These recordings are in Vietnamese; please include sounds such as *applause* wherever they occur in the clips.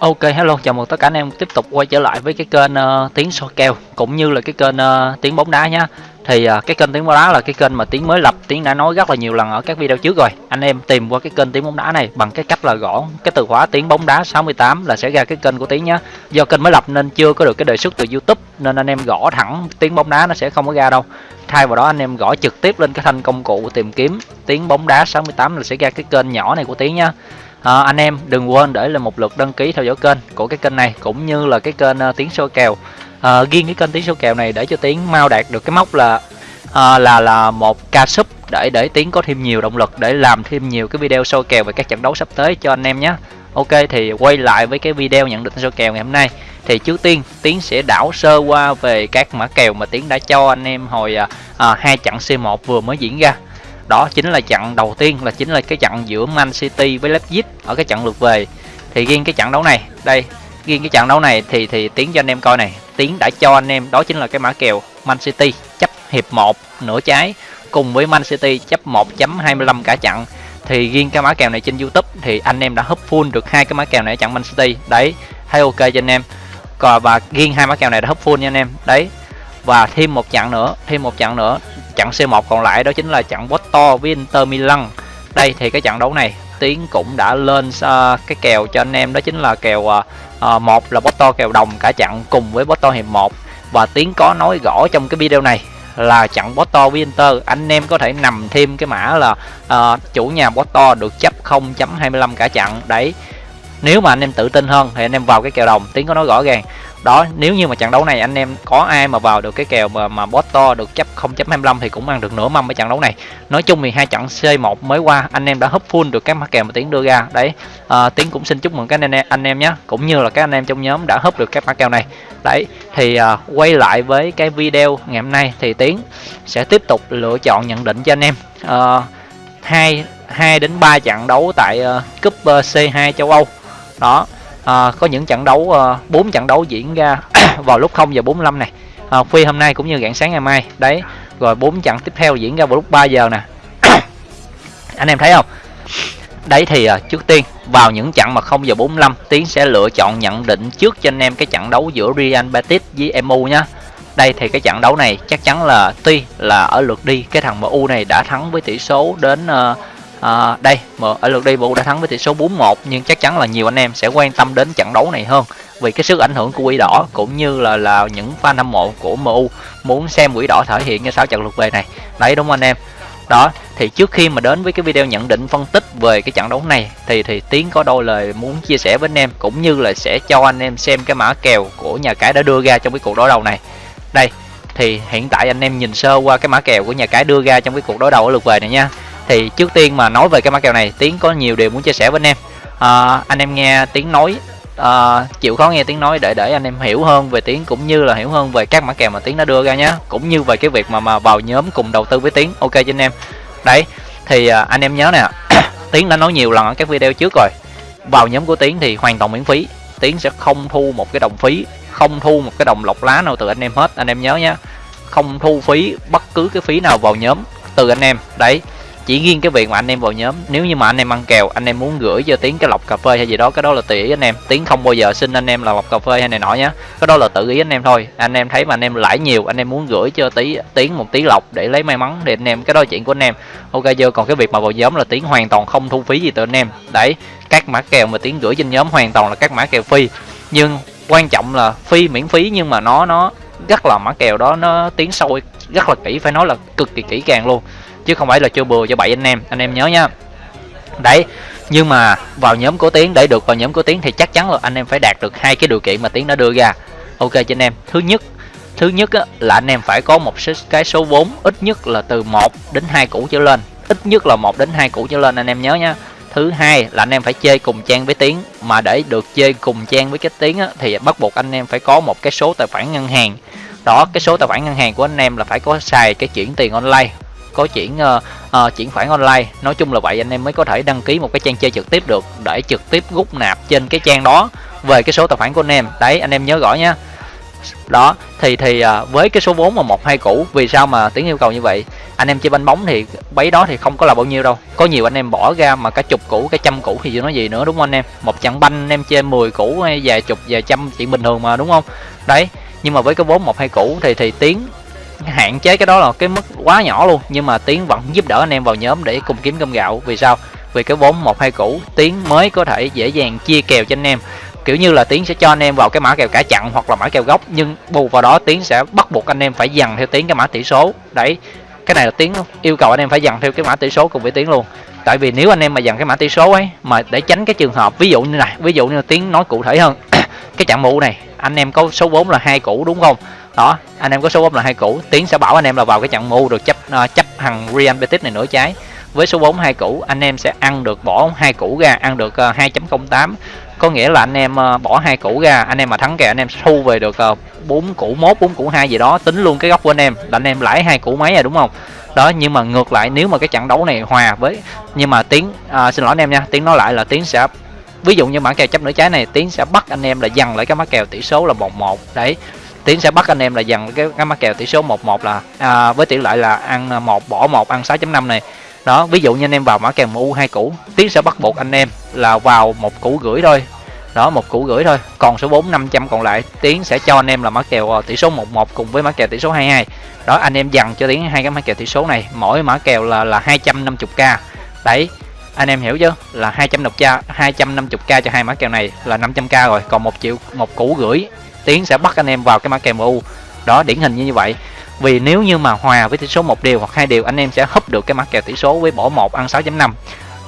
Ok hello, chào mừng tất cả anh em tiếp tục quay trở lại với cái kênh uh, tiếng soi kèo cũng như là cái kênh uh, tiếng bóng đá nhá. Thì uh, cái kênh tiếng bóng đá là cái kênh mà tiếng mới lập, tiếng đã nói rất là nhiều lần ở các video trước rồi. Anh em tìm qua cái kênh tiếng bóng đá này bằng cái cách là gõ cái từ khóa tiếng bóng đá 68 là sẽ ra cái kênh của tiếng nhá. Do kênh mới lập nên chưa có được cái đề xuất từ YouTube nên anh em gõ thẳng tiếng bóng đá nó sẽ không có ra đâu. Thay vào đó anh em gõ trực tiếp lên cái thanh công cụ tìm kiếm tiếng bóng đá 68 là sẽ ra cái kênh nhỏ này của tiếng nhá à, anh em đừng quên để lại một lượt đăng ký theo dõi kênh của cái kênh này cũng như là cái kênh uh, tiếng số kèo. À, riêng cái kênh tiếng số kèo này để cho tiếng mau đạt được cái mốc là à, là là một ca sub để để tiếng có thêm nhiều động lực để làm thêm nhiều cái video soi kèo về các trận đấu sắp tới cho anh em nhé. Ok thì quay lại với cái video nhận định soi kèo ngày hôm nay. Thì trước tiên tiến sẽ đảo sơ qua về các mã kèo mà tiến đã cho anh em hồi à, hai trận c1 vừa mới diễn ra đó chính là trận đầu tiên, là chính là cái trận giữa Man City với Leipzig ở cái trận lượt về. Thì riêng cái trận đấu này, đây, riêng cái trận đấu này thì thì tiến cho anh em coi này. Tiến đã cho anh em, đó chính là cái mã kèo Man City chấp hiệp 1 nửa trái, cùng với Man City chấp 1.25 cả trận. Thì riêng cái mã kèo này trên YouTube thì anh em đã hấp full được hai cái mã kèo này ở trận Man City. Đấy, thấy ok cho anh em. Còn, và riêng hai mã kèo này đã hấp full nha anh em. Đấy, và thêm một trận nữa, thêm một trận nữa trận C1 còn lại đó chính là trận Porto với Inter Milan. Đây thì cái trận đấu này Tiến cũng đã lên uh, cái kèo cho anh em đó chính là kèo uh, một là Porto kèo đồng cả trận cùng với Porto hiệp 1 và Tiến có nói rõ trong cái video này là trận Porto với Inter anh em có thể nằm thêm cái mã là uh, chủ nhà Porto được chấp 0.25 cả trận đấy nếu mà anh em tự tin hơn thì anh em vào cái kèo đồng Tiến có nói rõ ràng. Đó nếu như mà trận đấu này anh em có ai mà vào được cái kèo mà mà to được chấp 0.25 thì cũng ăn được nửa mâm ở trận đấu này. Nói chung thì hai trận C1 mới qua anh em đã hấp full được các mã kèo mà tiến đưa ra. Đấy à, tiến cũng xin chúc mừng các anh em anh em nhé cũng như là các anh em trong nhóm đã hấp được các mã kèo này. Đấy thì à, quay lại với cái video ngày hôm nay thì tiến sẽ tiếp tục lựa chọn nhận định cho anh em. À, hai hai đến 3 trận đấu tại uh, cúp uh, C2 châu Âu đó à, có những trận đấu à, bốn à, trận đấu diễn ra *clears throat* vào lúc 0 giờ 45 này. À, khuya hôm nay cũng như rạng sáng ngày mai. Đấy rồi bốn trận tiếp theo diễn ra vào lúc 3 giờ nè. *clears throat* Anh em thấy không? Đấy thì à, trước tiên vào những trận mà 0 giờ 45 tiến sẽ lựa chọn nhận định trước cho anh em cái trận đấu giữa Real Betis với MU nhá. Đây thì cái trận đấu này chắc chắn là tuy là ở lượt đi cái thằng MU này đã thắng với tỷ số đến uh, à, đây ở lượt đi MU đã thắng với tỷ số 4-1 nhưng chắc chắn là nhiều anh em sẽ quan tâm đến trận đấu này hơn vì cái sức ảnh hưởng của quỷ đỏ cũng như là là những fan hâm mộ của MU muốn xem quỷ đỏ thể hiện như sao trận lượt về này. Đấy đúng không anh em? Đó thì trước khi mà đến với cái video nhận định phân tích về cái trận đấu này thì thì tiến có đôi lời muốn chia sẻ với anh em cũng như là sẽ cho anh em xem cái mã kèo của nhà cái đã đưa ra trong cái cuộc đối đầu này. Đây thì hiện tại anh em nhìn sơ qua cái mã kèo của nhà cái đưa ra trong cái cuộc đối đầu ở lượt về này nha thì trước tiên mà nói về cái mã kèo này tiến có nhiều điều muốn chia sẻ với anh em. À, anh em nghe tiếng nói à, chịu khó nghe tiếng nói để để anh em hiểu hơn về tiếng cũng như là hiểu hơn về các mã kèo mà tiếng đã đưa ra nhé cũng như về cái việc mà mà vào nhóm cùng đầu tư với tiếng ok cho anh em. Đấy thì à, anh em nhớ nè *coughs* tiếng đã nói nhiều lần ở các video trước rồi. Vào nhóm của tiến thì hoàn toàn miễn phí. Tiến sẽ không thu một cái đồng phí không thu một cái đồng lọc lá nào từ anh em hết. Anh em nhớ nhé không thu phí bất cứ cái phí nào vào nhóm từ anh em. Đấy chỉ riêng cái việc mà anh em vào nhóm. Nếu như mà anh em ăn kèo, anh em muốn gửi cho tiến cái lọc cà phê hay gì đó, cái đó là tùy ý anh em. Tiến không bao giờ xin anh em là lọc cà phê hay này nọ nhá. Cái đó là tự ý anh em thôi. Anh em thấy mà anh em lãi nhiều, anh em muốn gửi cho tí, tiến một tí lọc để lấy may mắn thì anh em, cái đó là chuyện của anh em. Ok chưa còn cái việc mà vào nhóm là tiến hoàn toàn không thu phí gì từ anh em. Đấy, các mã kèo mà tiến gửi trên nhóm hoàn toàn là các mã kèo phi nhưng quan trọng là phi miễn phí, nhưng mà nó nó rất là mã kèo đó, nó tiến sâu rất là kỹ, phải nói là cực kỳ kỹ càng luôn chứ không phải là chưa bừa cho bảy anh em. Anh em nhớ nhá đấy nhưng mà vào nhóm của tiến để được vào nhóm của tiến thì chắc chắn là anh em phải đạt được hai cái điều kiện mà tiến đã đưa ra. Ok cho anh em. Thứ nhất thứ nhất á, là anh em phải có một cái số vốn ít nhất là từ 1 đến 2 củ trở lên. Ít nhất là 1 đến 2 củ trở lên anh em nhớ nhá thứ hai là anh em phải chơi cùng trang với tiến. Mà để được chơi cùng trang với cái tiến á, thì bắt buộc anh em phải có một cái số tài khoản ngân hàng. Đó cái số tài khoản ngân hàng của anh em là phải có xài cái chuyển tiền online có chuyển uh, uh, chuyển khoản online. Nói chung là vậy anh em mới có thể đăng ký một cái trang chơi trực tiếp được để trực tiếp rút nạp trên cái trang đó về cái số tài khoản của anh em. Đấy anh em nhớ rõ nhá. Đó thì thì uh, với cái số vốn mà một hai cũ vì sao mà tiếng yêu cầu như vậy? Anh em chơi banh bóng thì bấy đó thì không có là bao nhiêu đâu. Có nhiều anh em bỏ ra mà cả chục củ cái trăm củ thì chưa nói gì nữa đúng không anh em? Một trận banh anh em chơi 10 củ hay vài chục vài trăm chuyện bình thường mà đúng không? Đấy nhưng mà với cái vốn một hai củ thì thì tiếng hạn chế cái đó là cái mức quá nhỏ luôn. Nhưng mà tiến vẫn giúp đỡ anh em vào nhóm để cùng kiếm cơm gạo. Vì sao? Vì cái vốn một hai củ tiến mới có thể dễ dàng chia kèo cho anh em. Kiểu như là tiến sẽ cho anh em vào cái mã kèo cả chặn hoặc là mã kèo gốc. Nhưng bù vào đó tiến sẽ bắt buộc anh em phải dằn theo tiến cái mã tỷ số. Đấy, cái này là tiến yêu cầu anh em phải dằn theo cái mã tỷ số cùng với tiến luôn. Tại vì nếu anh em mà dằn cái mã tỷ số ấy, mà để tránh cái trường hợp, ví dụ như này, ví dụ như tiến nói cụ thể hơn, *coughs* cái chặn mũ này, anh em có số vốn là hai củ đúng không? Đó anh em có số 4 là hai củ. Tiến sẽ bảo anh em là vào cái chặn mu được chấp uh, chấp thằng real betis này nửa trái. Với số 4 hai củ anh em sẽ ăn được bỏ hai củ ra ăn được ờ, uh, 2.08 có nghĩa là anh em uh, bỏ hai củ ra anh em mà thắng kèo anh em thu về được bốn uh, củ mốt bốn củ hai gì đó. Tính luôn cái góc của anh em là anh em lãi hai củ mấy rồi đúng không? Đó nhưng mà ngược lại nếu mà cái trận đấu này hòa với nhưng mà tiến uh, xin lỗi anh em nha tiến nói lại là tiến sẽ ví dụ như mã kèo chấp nửa trái này tiến sẽ bắt anh em là dằn lại cái mã kèo tỷ số là một một. Đấy tiến sẽ bắt anh em là dằn cái cái mã kèo tỷ số một một là à, với tỷ lệ là ăn à, một bỏ một ăn 6.5 này. Đó ví dụ như anh em vào mã kèo mu hai củ tiến sẽ bắt buộc anh em là vào một củ gửi thôi. Đó một củ gửi thôi còn số 4 500 còn lại tiến sẽ cho anh em là mã kèo à, tỷ số 11 cùng với mã kèo tỷ số 22 đó anh em dằn cho tiến hai cái mã kèo tỷ số này mỗi mã kèo là là 250k đấy anh em hiểu chứ là 250k 250k cho hai mã kèo này là 500k rồi còn một triệu một củ gửi tiến sẽ bắt anh em vào cái mã kèo mu đó điển hình như vậy vì nếu như mà hòa với tỷ số một điều hoặc hai điều anh em sẽ húp được cái mã kèo tỷ số với bỏ một ăn 6.5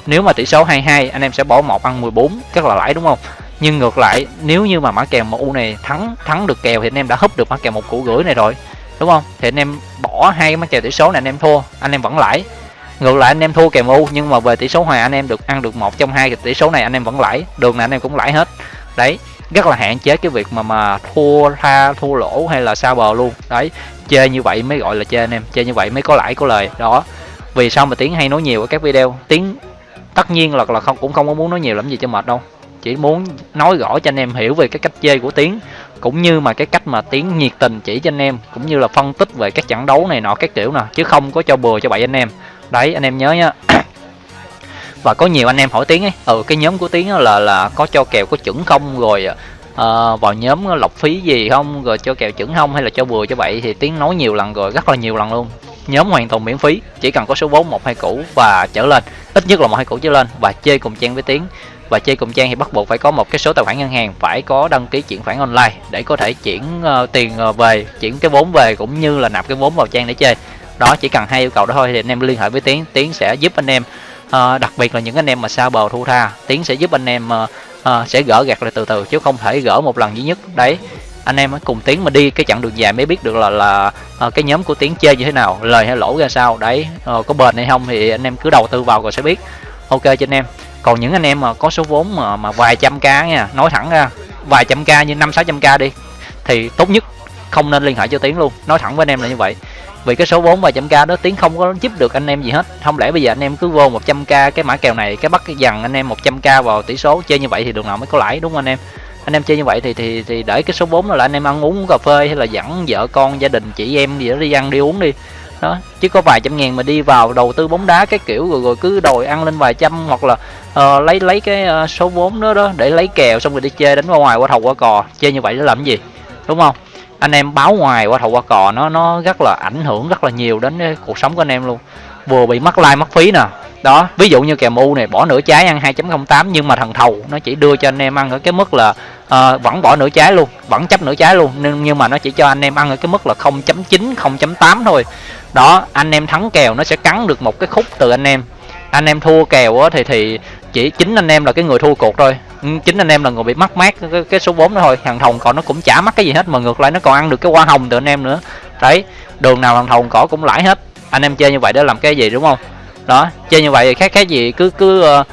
nếu mà tỷ số 22 anh em sẽ bỏ một ăn 14 rất là lãi đúng không nhưng ngược lại nếu như mà mã kèo mu này thắng thắng được kèo thì anh em đã húp được mã kèo một củ gửi này rồi đúng không thì anh em bỏ hai cái mã kèo tỷ số này anh em thua anh em vẫn lãi ngược lại anh em thua kèo mu nhưng mà về tỷ số hòa anh em được ăn được một trong hai tỷ số này anh em vẫn lãi đường này anh em cũng lãi hết đấy rất là hạn chế cái việc mà mà thua tha, thua lỗ hay là sao bờ luôn. Đấy chơi như vậy mới gọi là chơi anh em chơi như vậy mới có lãi, có lời. Đó, vì sao mà tiếng hay nói nhiều ở các video? Tiếng tất nhiên là là không, cũng không có muốn nói nhiều lắm gì cho mệt đâu. Chỉ muốn nói rõ cho anh em hiểu về cái cách chơi của tiến, cũng như mà cái cách mà tiến nhiệt tình chỉ cho anh em, cũng như là phân tích về các trận đấu này nọ, các kiểu nè, chứ không có cho bừa cho bậy anh em. Đấy, anh em nhớ nhá và có nhiều anh em hỏi tiếng ấy. Ừ cái nhóm của tiếng là là có cho kèo có chuẩn không rồi à, à vào nhóm lọc phí gì không rồi cho kèo chuẩn không hay là cho bừa cho bậy thì tiếng nói nhiều lần rồi rất là nhiều lần luôn. Nhóm hoàn toàn miễn phí chỉ cần có số vốn một hai củ và trở lên. Ít nhất là một hai củ trở lên và chơi cùng trang với tiếng và chơi cùng trang thì bắt buộc phải có một cái số tài khoản ngân hàng phải có đăng ký chuyển khoản online để có thể chuyển uh, tiền uh, về chuyển cái vốn về cũng như là nạp cái vốn vào trang để chơi. Đó chỉ cần hai yêu cầu đó thôi thì anh em liên hệ với tiến tiến sẽ giúp anh em à, đặc biệt là những anh em mà xa bờ thu tha tiến sẽ giúp anh em à, sẽ gỡ gạt lại từ từ chứ không thể gỡ một lần duy nhất. Đấy anh em cùng tiến mà đi cái chặng đường dài mới biết được là là à, cái nhóm của tiến chơi như thế nào lời hay lỗ ra sao. Đấy à, có bền hay không thì anh em cứ đầu tư vào rồi sẽ biết. Ok cho anh em. Còn những anh em mà có số vốn mà mà vài trăm k nha nói thẳng ra vài trăm k như năm sáu trăm k đi thì tốt nhất không nên liên hệ cho tiến luôn. Nói thẳng với anh em là như vậy vì cái số vốn vài trăm k đó tiến không có giúp được anh em gì hết. Không lẽ bây giờ anh em cứ vô 100 k cái mã kèo này cái bắt cái dần anh em 100 k vào tỷ số chơi như vậy thì đường nào mới có lãi đúng không anh em? Anh em chơi như vậy thì thì thì để cái số vốn là anh em ăn uống cà phê hay là dẫn vợ con gia đình chị em gì đó đi ăn đi uống đi. Đó chứ có vài trăm ngàn mà đi vào đầu tư bóng đá cái kiểu rồi rồi cứ đòi ăn lên vài trăm hoặc là uh, lấy lấy cái uh, số vốn đó đó để lấy kèo xong rồi đi chơi đánh qua ngoài qua thầu qua cò. Chơi như vậy để làm gì? Đúng không? Anh em báo ngoài qua thầu qua cò nó nó rất là ảnh hưởng rất là nhiều đến eh, cuộc sống của anh em luôn. Vừa bị mất like mất phí nè. Đó ví dụ như kèo mu này bỏ nửa trái ăn 2.08 nhưng mà thằng thầu nó chỉ đưa cho anh em ăn ở cái mức là uh, vẫn bỏ nửa trái luôn vẫn chấp nửa trái luôn nhưng nhưng mà nó chỉ cho anh em ăn ở cái mức là 0.9 0.8 thôi. Đó anh em thắng kèo nó sẽ cắn được một cái khúc từ anh em. Anh em thua kèo thì thì chỉ chính anh em là cái người thua cuộc thôi. Ừ, chính anh em là người bị mắc mát cái, cái số 4 đó thôi. Thằng thồng còn nó cũng chả mắc cái gì hết mà ngược lại nó còn ăn được cái hoa hồng từ anh em nữa. Đấy đường nào thằng thồng cỏ cũng lãi hết. Anh em chơi như vậy để làm cái gì đúng không? Đó chơi như vậy thì khác cái gì cứ cứ uh,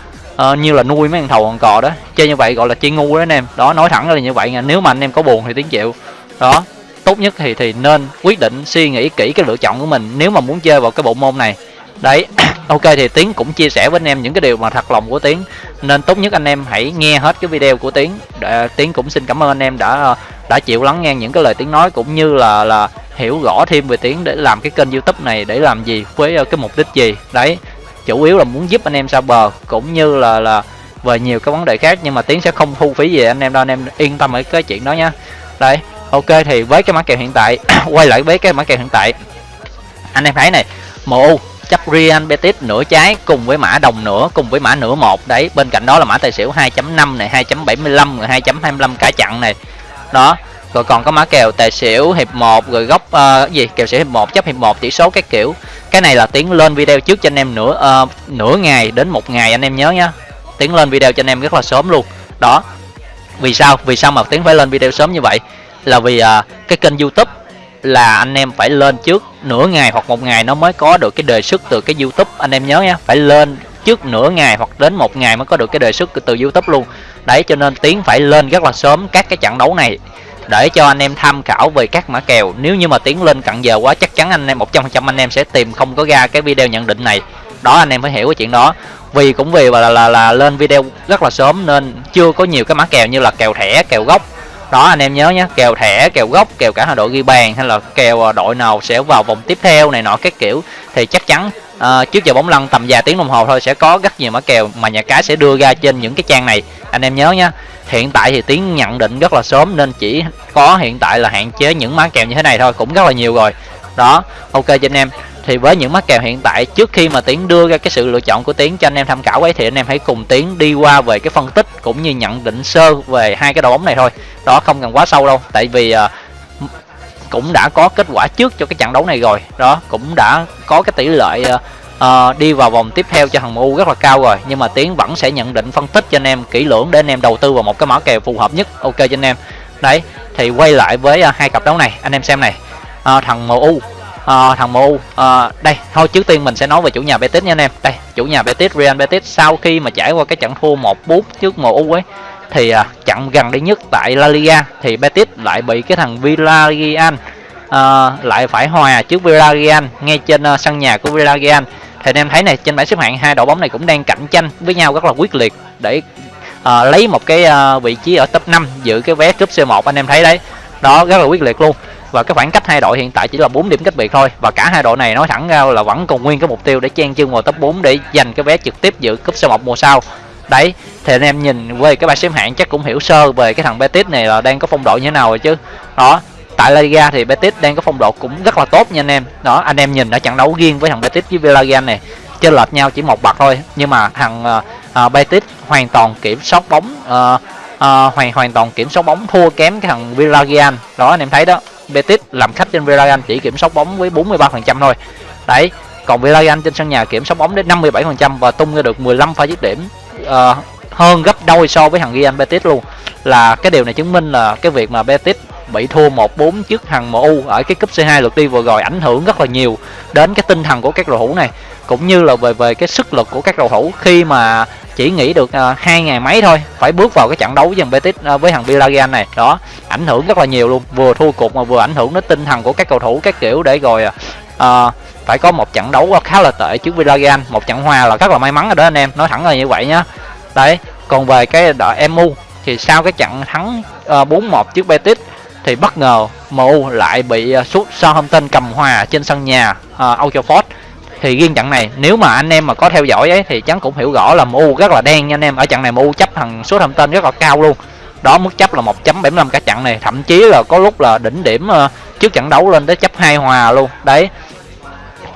uh, như là nuôi mấy thằng thầu thằng cò đó. Chơi như vậy gọi là chơi ngu đó anh em. Đó nói thẳng là như vậy nha. Nếu mà anh em có buồn thì tiếng chịu. Đó tốt nhất thì thì nên quyết định suy nghĩ kỹ cái lựa chọn của mình. Nếu mà muốn chơi vào cái bộ môn này đấy, *clears throat* ok thì tiến cũng chia sẻ với anh em những cái điều mà thật lòng của tiến. Nên tốt nhất anh em hãy nghe hết cái video của tiến. Để, tiến cũng xin cảm ơn anh em đã đã chịu lắng nghe những cái lời tiếng nói, cũng như là là hiểu rõ thêm về tiếng để làm cái kênh youtube này để làm gì với ờ, cái mục đích gì. Đấy, chủ yếu là muốn giúp anh em xa bờ, cũng như là là về nhiều cái vấn đề khác, nhưng mà tiến sẽ không thu phí gì anh em đâu, anh em yên tâm ở cái chuyện đó nha. Đây ok thì với cái mã kèo hiện tại, *clears throat* quay lại với cái mã kèo hiện tại. Anh em thấy này MU chấp Real Betis nửa trái cùng với mã đồng nửa cùng với mã nửa một. Đấy bên cạnh đó là mã tài xỉu 2.5 này 2.75 rồi 2.25 cả chặn này. Đó rồi còn có mã kèo tài xỉu hiệp 1 rồi góc uh, gì? Kèo xỉu hiệp 1 chấp hiệp 1 tỷ số các kiểu. Cái này là tiến lên video trước cho anh em nửa uh, nửa ngày đến một ngày anh em nhớ nhá. Tiến lên video cho anh em rất là sớm luôn. Đó vì sao? Vì sao mà tiến phải lên video sớm như vậy? Là vì uh, cái kênh youtube là anh em phải lên trước nửa ngày hoặc một ngày nó mới có được cái đề xuất từ cái youtube. Anh em nhớ nhé phải lên trước nửa ngày hoặc đến một ngày mới có được cái đề xuất từ youtube luôn. Đấy cho nên tiến phải lên rất là sớm các cái trận đấu này để cho anh em tham khảo về các mã kèo. Nếu như mà tiến lên cận giờ quá chắc chắn anh em 100% anh em sẽ tìm không có ra cái video nhận định này. Đó anh em phải hiểu cái chuyện đó. Vì cũng vì là, là là lên video rất là sớm nên chưa có nhiều cái mã kèo như là kèo thẻ kèo gốc đó anh em nhớ nhé kèo thẻ kèo gốc kèo cả hai đội ghi bàn hay là kèo à, đội nào sẽ vào vòng tiếp theo này nọ các kiểu thì chắc chắn uh, trước giờ bóng lăn tầm vài tiếng đồng hồ thôi sẽ có rất nhiều mã kèo mà nhà cái sẽ đưa ra trên những cái trang này. Anh em nhớ nhé hiện tại thì tiếng nhận định rất là sớm nên chỉ có hiện tại là hạn chế những mã kèo như thế này thôi cũng rất là nhiều rồi. Đó ok cho anh em thì với những mắc kèo hiện tại trước khi mà tiến đưa ra cái sự lựa chọn của tiến cho anh em tham khảo ấy thì anh em hãy cùng tiến đi qua về cái phân tích cũng như nhận định sơ về hai cái đội bóng này thôi. Đó không cần quá sâu đâu tại vì uh, cũng đã có kết quả trước cho cái trận đấu này rồi. Đó cũng đã có cái tỷ lệ uh, uh, đi vào vòng tiếp theo cho thằng MU rất là cao rồi. Nhưng mà tiến vẫn sẽ nhận định phân tích cho anh em kỹ lưỡng để anh em đầu tư vào một cái mã kèo phù hợp nhất. Ok cho anh em. Đấy thì quay lại với uh, hai cặp đấu này. Anh em xem này. Uh, thằng MU à, thằng MU à, ờ, đây thôi trước tiên mình sẽ nói về chủ nhà Betis nha anh em. Đây chủ nhà Betis Real Betis sau khi mà trải qua cái trận thua 1-4 trước MU ấy thì ờ, à, trận gần đây nhất tại La Liga thì Betis lại bị cái thằng Villarreal à, lại phải hòa trước Villarreal ngay trên uh, sân nhà của Villarreal. Thì anh em thấy này trên bảng xếp hạng hai đội bóng này cũng đang cạnh tranh với nhau rất là quyết liệt để à, lấy một cái à, vị trí ở top 5 giữ cái vé cúp C1 anh em thấy đấy. Đó rất là quyết liệt luôn và cái khoảng cách hai đội hiện tại chỉ là 4 điểm cách biệt thôi. Và cả hai đội này nói thẳng ra là vẫn còn nguyên cái mục tiêu để chen chân vào top 4 để giành cái vé trực tiếp dự cúp C1 mùa sau. Đấy thì anh em nhìn về cái bài xếp hạng chắc cũng hiểu sơ về cái thằng Betis này là đang có phong độ như thế nào rồi chứ. Đó tại La Liga thì Betis đang có phong độ cũng rất là tốt nha anh em. Đó anh em nhìn ở trận đấu riêng với thằng Betis với Villarreal này chênh lệch nhau chỉ một bậc thôi. Nhưng mà thằng uh, Betis hoàn toàn kiểm soát bóng uh, uh, hoàn hoàn toàn kiểm soát bóng thua kém cái thằng Villarreal. Đó anh em thấy đó. Betis làm khách trên Villarreal chỉ kiểm soát bóng với 43% thôi. Đấy còn Villarreal trên sân nhà kiểm soát bóng đến 57% và tung ra được 15 pha dứt điểm uh, hơn gấp đôi so với thằng Real Betis luôn. Là cái điều này chứng minh là cái việc mà Betis bị thua 1-4 trước thằng MU ở cái cúp C2 lượt đi vừa rồi ảnh hưởng rất là nhiều đến cái tinh thần của các cầu thủ này cũng như là về về cái sức lực của các cầu thủ khi mà chỉ nghỉ được uh, hai ngày mấy thôi phải bước vào cái trận đấu với thằng Betis uh, với thằng Villarreal này. Đó ảnh hưởng rất là nhiều luôn vừa thua cuộc mà vừa ảnh hưởng đến tinh thần của các cầu thủ các kiểu để rồi uh, phải có một trận đấu khá là tệ trước Villarreal một trận hòa là rất là may mắn rồi đó anh em nói thẳng là như vậy nhá. Đấy còn về cái đội MU thì sau cái trận thắng uh, 4-1 trước Betis thì bất ngờ MU lại bị uh, sút Southampton cầm hòa trên sân nhà uh, Old Trafford thì riêng trận này nếu mà anh em mà có theo dõi ấy thì chắn cũng hiểu rõ là MU rất là đen nha anh em. Ở trận này MU chấp thằng số thông tên rất là cao luôn. Đó mức chấp là 1.75 cả trận này. Thậm chí là có lúc là đỉnh điểm ờ, trước trận đấu lên tới chấp hai hòa luôn. Đấy.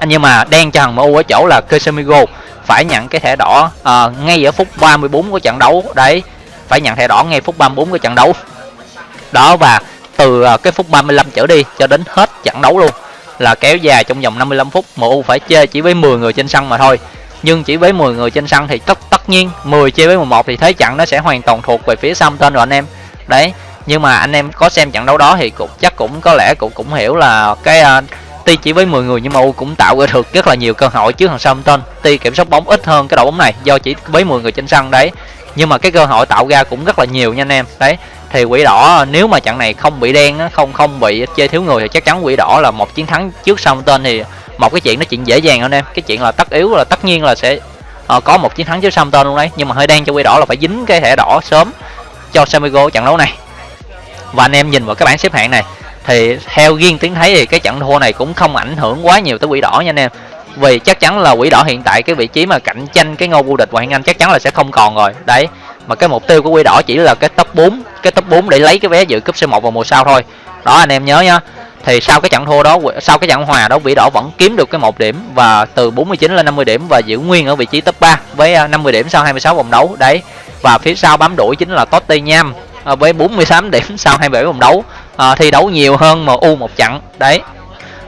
Nhưng mà đen cho thằng MU ở chỗ là Casemiro phải nhận cái thẻ đỏ à, ngay ở phút 34 của trận đấu. Đấy. Phải nhận thẻ đỏ ngay phút 34 của trận đấu. Đó và từ ờ, cái phút 35 trở đi cho đến hết trận đấu luôn là kéo dài trong vòng 55 phút MU phải chơi chỉ với 10 người trên sân mà thôi nhưng chỉ với 10 người trên sân thì tất tất nhiên 10 chơi với 11 thì thế trận nó sẽ hoàn toàn thuộc về phía tên rồi anh em đấy nhưng mà anh em có xem trận đấu đó thì cũng chắc cũng có lẽ cũng cũng hiểu là cái à, uh, tuy chỉ với 10 người nhưng mà U cũng tạo ra được rất là nhiều cơ hội trước thằng Southampton. Tuy kiểm soát bóng ít hơn cái đội bóng này do chỉ với 10 người trên sân đấy. Nhưng mà cái cơ hội tạo ra cũng rất là nhiều nha anh em. Đấy, thì quỷ đỏ nếu mà trận này không bị đen không không bị chơi thiếu người thì chắc chắn quỷ đỏ là một chiến thắng trước Southampton thì một cái chuyện nó chuyện dễ dàng anh em. Cái chuyện là tất yếu là tất nhiên là sẽ uh, có một chiến thắng trước Southampton luôn đấy. Nhưng mà hơi đen cho quỷ đỏ là phải dính cái thẻ đỏ sớm cho Samigo trận đấu này. Và anh em nhìn vào cái bảng xếp hạng này thì theo riêng tiếng thấy thì cái trận thua này cũng không ảnh hưởng quá nhiều tới quỷ đỏ nha anh em. Vì chắc chắn là quỷ đỏ hiện tại cái vị trí mà cạnh tranh cái ngôi vô địch ngoại hạng anh chắc chắn là sẽ không còn rồi. Đấy mà cái mục tiêu của quỷ đỏ chỉ là cái top 4 cái top 4 để lấy cái vé dự cúp C1 vào mùa sau thôi. Đó anh em nhớ nhá. Thì sau cái trận thua đó sau cái trận hòa đó vĩ đỏ vẫn kiếm được cái một điểm và từ 49 lên 50 điểm và giữ nguyên ở vị trí top 3 với à, 50 điểm sau 26 vòng đấu. Đấy. Và phía sau bám đuổi chính là Tottenham Nham với 48 *laughs* điểm sau 27 vòng đấu. À, thi đấu nhiều hơn MU một trận. Đấy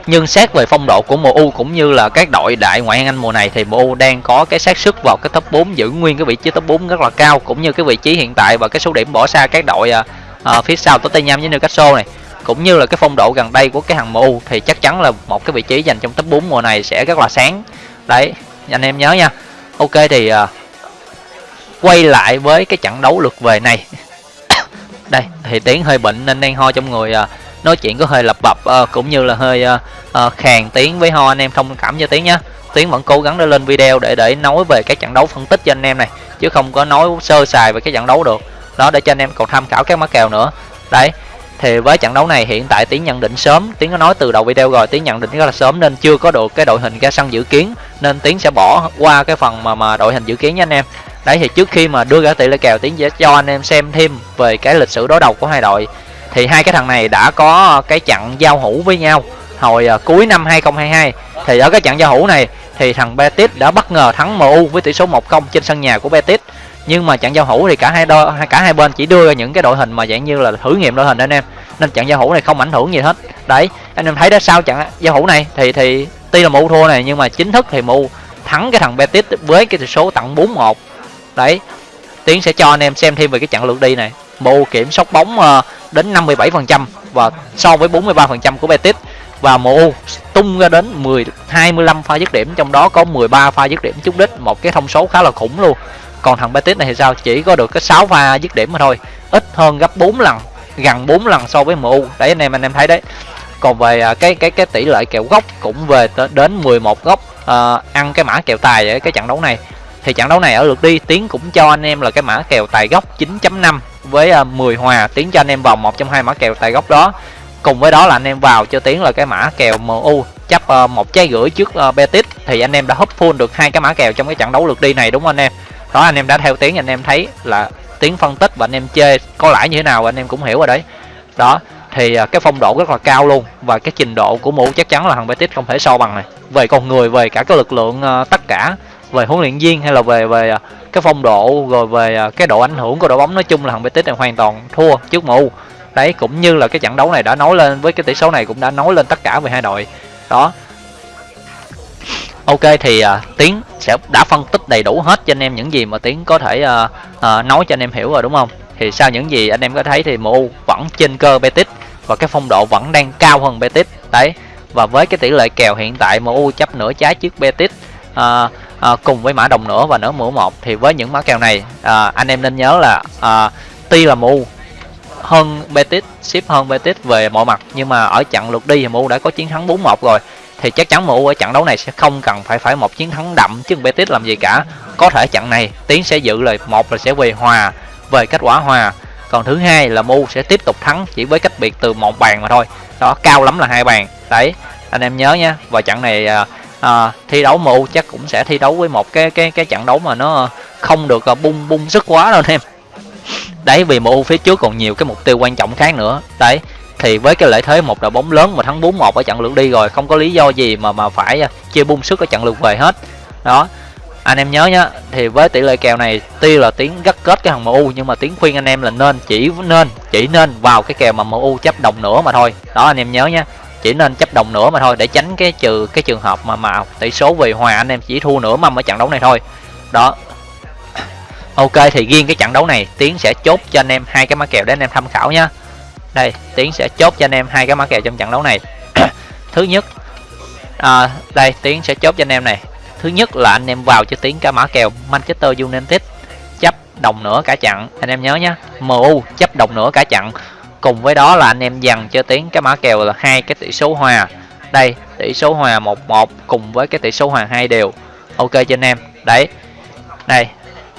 nhưng xét về phong độ của MU cũng như là các đội đại ngoại hạng Anh mùa này thì MU đang có cái xác suất vào cái top 4 giữ nguyên cái vị trí top 4 rất là cao cũng như cái vị trí hiện tại và cái số điểm bỏ xa các đội à, à, phía sau Tottenham với Newcastle này. Cũng như là cái phong độ gần đây của cái hàng MU thì chắc chắn là một cái vị trí dành trong top 4 mùa này sẽ rất là sáng. Đấy anh em nhớ nha. Ok thì à, quay lại với cái trận đấu lượt về này. *coughs* Đây thì tiếng hơi bệnh nên đang ho trong người à, nói chuyện có hơi lập bập uh, cũng như là hơi uh, uh, khàn tiếng với ho anh em thông cảm cho tiếng nhé tiếng vẫn cố gắng để lên video để để nói về các trận đấu phân tích cho anh em này chứ không có nói sơ sài về cái trận đấu được. Đó để cho anh em còn tham khảo các mã kèo nữa. Đấy thì với trận đấu này hiện tại tiến nhận định sớm. Tiến có nói từ đầu video rồi tiến nhận định rất là sớm nên chưa có được cái đội hình ra sân dự kiến nên tiến sẽ bỏ qua cái phần mà mà đội hình dự kiến nha anh em. Đấy thì trước khi mà đưa ra tỷ lệ kèo tiến sẽ cho anh em xem thêm về cái lịch sử đối đầu của hai đội thì hai cái thằng này đã có cái trận giao hữu với nhau hồi à, cuối năm 2022 thì ở cái trận giao hữu này thì thằng Betis đã bất ngờ thắng MU với tỷ số 1-0 trên sân nhà của Betis. Nhưng mà trận giao hữu thì cả hai đo cả hai bên chỉ đưa ra những cái đội hình mà dạng như là thử nghiệm đội hình anh em. Nên trận giao hữu này không ảnh hưởng gì hết. Đấy, anh em thấy đó, sau trận giao hữu này thì thì tuy là mu thua này nhưng mà chính thức thì mu thắng cái thằng Betis với cái tỷ số tặng 4-1 đấy tiến sẽ cho anh em xem thêm về cái chặng lượt đi này. Mu kiểm soát bóng ờ, đến 57% và so với 43% của Betis. Và MU tung ra đến 10 25 pha dứt điểm trong đó có 13 pha dứt điểm trúng đích một cái thông số khá là khủng luôn. Còn thằng Betis này thì sao? Chỉ có được cái 6 pha dứt điểm mà thôi. Ít hơn gấp 4 lần gần 4 lần so với MU đấy anh em anh em thấy đấy. Còn về ờ, cái cái cái tỷ lệ kèo gốc cũng về đến 11 góc uh, ăn cái mã kèo tài ở cái trận đấu này thì trận đấu này ở lượt đi, tiến cũng cho anh em là cái mã kèo tài gốc 9.5 với à, 10 hòa. Tiến cho anh em vào một trong hai mã kèo tài gốc đó. Cùng với đó là anh em vào cho tiến là cái mã kèo MU chấp à, một trái gửi trước à, Betis. Thì anh em đã hấp full được hai cái mã kèo trong cái trận đấu lượt đi này, đúng không anh em? Đó, anh em đã theo tiếng anh em thấy là tiếng phân tích và anh em chơi có lãi như thế nào, anh em cũng hiểu rồi đấy. Đó, thì cái phong độ rất là cao luôn và cái trình độ của mũ chắc chắn là thằng Betis không thể so bằng này. Về con người, về cả cái lực lượng tất cả về huấn luyện viên hay là về về à, cái phong độ rồi về à, cái độ ảnh hưởng của đội bóng nói chung là thằng Betis này hoàn toàn thua trước mu đấy cũng như là cái trận đấu này đã nói lên với cái tỷ số này cũng đã nói lên tất cả về hai đội. Đó. Ok thì uh, tiến sẽ đã phân tích đầy đủ hết cho anh em những gì mà tiến có thể uh, uh, nói cho anh em hiểu rồi đúng không? Thì sau những gì anh em có thấy thì MU vẫn trên cơ Betis và cái phong độ vẫn đang cao hơn Betis đấy. Và với cái tỷ lệ kèo hiện tại MU chấp nửa trái trước Betis à, à, cùng với mã đồng nữa và nửa mũ một. Thì với những mã kèo này à, anh em nên nhớ là à, tuy là MU hơn Betis ship hơn Betis về mọi mặt nhưng mà ở trận lượt đi thì MU đã có chiến thắng 4-1 rồi. Thì chắc chắn MU ở trận đấu này sẽ không cần phải phải một chiến thắng đậm chứ Betis làm gì cả. Có thể trận này tiến sẽ dự lời một là sẽ về hòa về kết quả hòa. Còn thứ hai là MU sẽ tiếp tục thắng chỉ với cách biệt từ một bàn mà thôi. Đó cao lắm là hai bàn. Đấy anh em nhớ nhé và trận này à, à, thi đấu MU chắc cũng sẽ thi đấu với một cái cái cái trận đấu mà nó không được ờ, bung bung sức quá đâu anh em. Đấy vì MU phía trước còn nhiều cái mục tiêu quan trọng khác nữa. Đấy thì với cái lợi thế một đội bóng lớn mà thắng 4-1 ở trận lượt đi rồi không có lý do gì mà mà phải ờ, chia bung sức ở trận lượt về hết. Đó anh em nhớ nhá thì với tỷ lệ kèo này tuy là tiếng gắt kết cái thằng MU nhưng mà tiếng khuyên anh em là nên chỉ nên chỉ nên vào cái kèo mà MU chấp đồng nữa mà thôi. Đó anh em nhớ nhá chỉ nên chấp đồng nữa mà thôi để tránh cái trừ cái trường hợp mà mà tỷ số về hòa anh em chỉ thua nửa mâm ở trận đấu này thôi. Đó. *coughs* Ok thì riêng cái trận đấu này tiến sẽ chốt cho anh em hai cái mã kèo để anh em tham khảo nhá. Đây tiến sẽ chốt cho anh em hai cái mã kèo trong trận đấu này. *coughs* Thứ nhất à, đây tiến sẽ chốt cho anh em này. Thứ nhất là anh em vào cho tiến cái mã kèo manchester united chấp đồng nữa cả trận. Anh em nhớ nhá mu chấp đồng nữa cả trận cùng với đó là anh em dằn cho tiến cái mã kèo là hai cái tỷ số hòa. Đây, tỷ số hòa 11 cùng với cái tỷ số hòa hai đều. Ok cho anh em. Đấy. Đây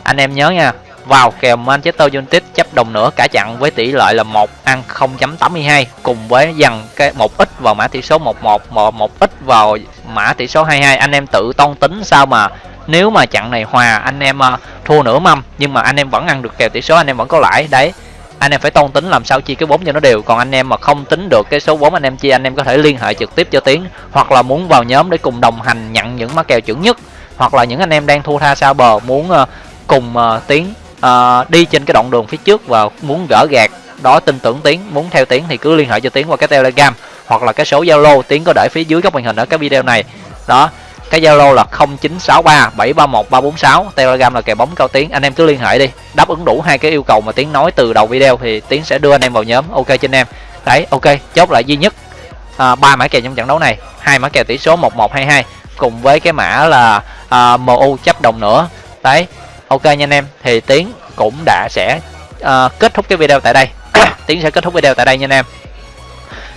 anh em nhớ nha. Vào kèo Manchester United chấp đồng nữa, cả chặn với tỷ lệ là 1 ăn 0.82 cùng với dằn cái một ít vào mã tỷ số 11 một một ít vào mã tỷ số 22 anh em tự toan tính sao mà nếu mà chặn này hòa, anh em à, thua nửa mâm, nhưng mà anh em vẫn ăn được kèo tỷ số, anh em vẫn có lãi. Đấy anh em phải tôn tính làm sao chia cái vốn cho nó đều. Còn anh em mà không tính được cái số vốn anh em chia, anh em có thể liên hệ trực tiếp cho tiến, hoặc là muốn vào nhóm để cùng đồng hành nhận những má kèo chuẩn nhất, hoặc là những anh em đang thua tha xa bờ muốn ờ, cùng ờ, tiến ờ, đi trên cái đoạn đường phía trước và muốn gỡ gạt đó, tin tưởng tiến, muốn theo tiến thì cứ liên hệ cho tiến qua cái telegram hoặc là cái số zalo. Tiến có để phía dưới góc màn hình ở cái video này. Đó cái zalo là 0963 731 346 telegram là kèo bóng cao tiếng. Anh em cứ liên hệ đi. Đáp ứng đủ hai cái yêu cầu mà tiến nói từ đầu video thì tiến sẽ đưa anh em vào nhóm. Ok trên em. Đấy ok. Chốt lại duy nhất. À, ba à, mã kèo trong trận đấu này. Hai mã kèo tỷ số 1122 cùng với cái mã là à, mu chấp đồng nữa. Đấy ok nha anh em. Thì tiến cũng đã sẽ à, kết thúc cái video tại đây. *coughs* Tiến sẽ kết thúc video tại đây nha anh em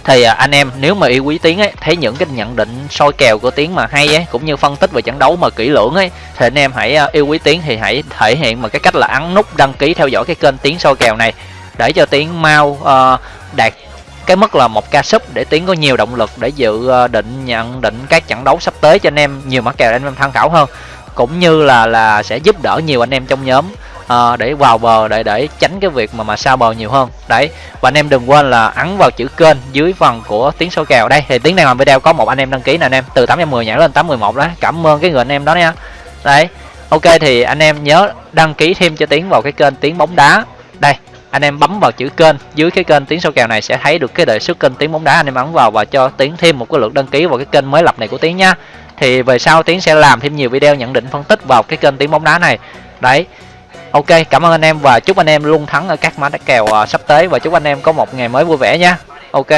thì à, anh em nếu mà yêu quý tiến ấy thấy những cái nhận định soi kèo của tiến mà hay ấy cũng như phân tích về trận đấu mà kỹ lưỡng ấy thì anh em hãy à, yêu quý tiến thì hãy thể hiện bằng cái cách là ấn nút đăng ký theo dõi cái kênh tiến soi kèo này để cho tiến mau uh, đạt cái mức là một ca sub để tiến có nhiều động lực để dự ờ, định nhận định các trận đấu sắp tới cho anh em nhiều mã kèo để anh em tham khảo hơn cũng như là là sẽ giúp đỡ nhiều anh em trong nhóm uh, để vào bờ để để tránh cái việc mà mà xa bờ nhiều hơn. Đấy và anh em đừng quên là ấn vào chữ kênh dưới phần của tiếng số kèo. Đây thì tiếng này làm video có một anh em đăng ký nè anh em từ 810 nhảy lên 811 đó. Cảm ơn cái người anh em đó nha. Đấy ok thì anh em nhớ đăng ký thêm cho tiếng vào cái kênh tiếng bóng đá. Đây anh em bấm vào chữ kênh dưới cái kênh tiếng số kèo này sẽ thấy được cái đề xuất kênh tiếng bóng đá. Anh em ấn vào và cho tiếng thêm một cái lượt đăng ký vào cái kênh mới lập này của tiếng nha. Thì về sau tiến sẽ làm thêm nhiều video nhận định phân tích vào cái kênh tiếng bóng đá này. Đấy ok, cảm ơn anh em và chúc anh em luôn thắng ở các mã đá kèo sắp tới và chúc anh em có một ngày mới vui vẻ nha. Ok.